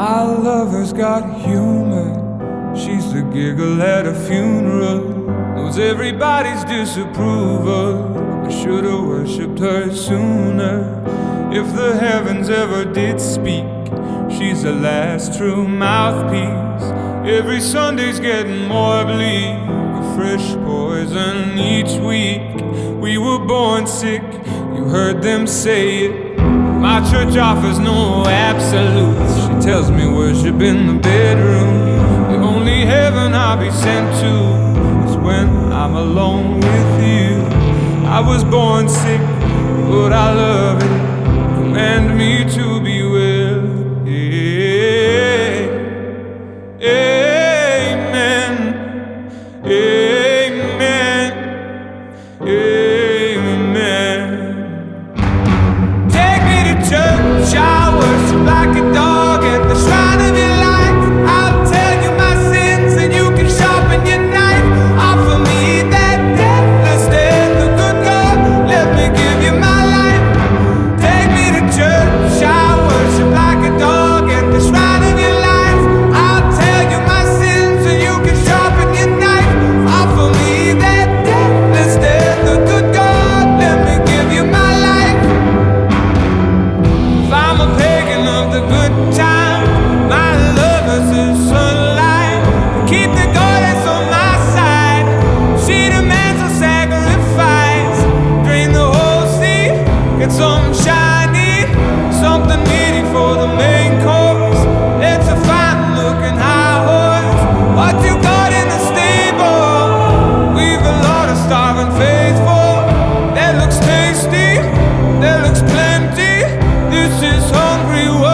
My lover's got humor. She's the giggle at a funeral. Knows everybody's disapproval. I should've worshipped her sooner. If the heavens ever did speak, she's the last true mouthpiece. Every Sunday's getting more bleak. A fresh poison each week. We were born sick, you heard them say it. My church offers no absolutes. Tells me worship in the bedroom. The only heaven I'll be sent to is when I'm alone with you. I was born sick, but I love it. Command me to be this hungry world.